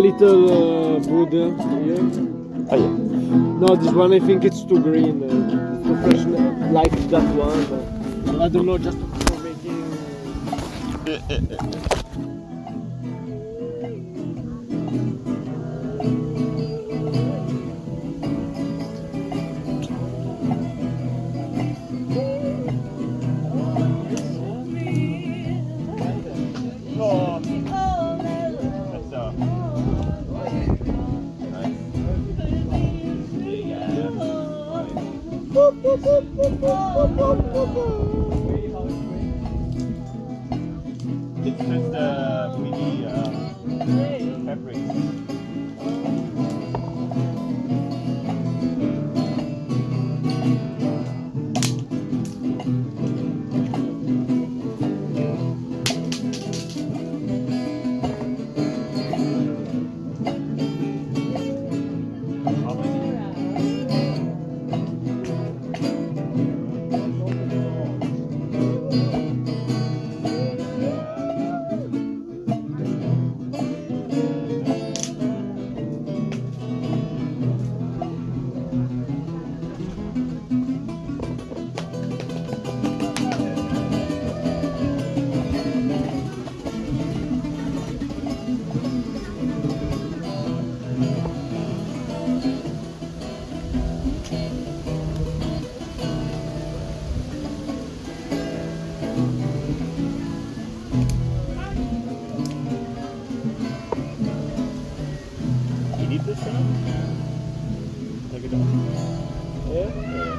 little uh, wood here. Oh yeah. No, this one I think it's too green. Uh, too fresh, uh, like that one. But I don't know, just for making. It's just uh, really uh, fabric. this enough? Like a dog. Yeah? yeah.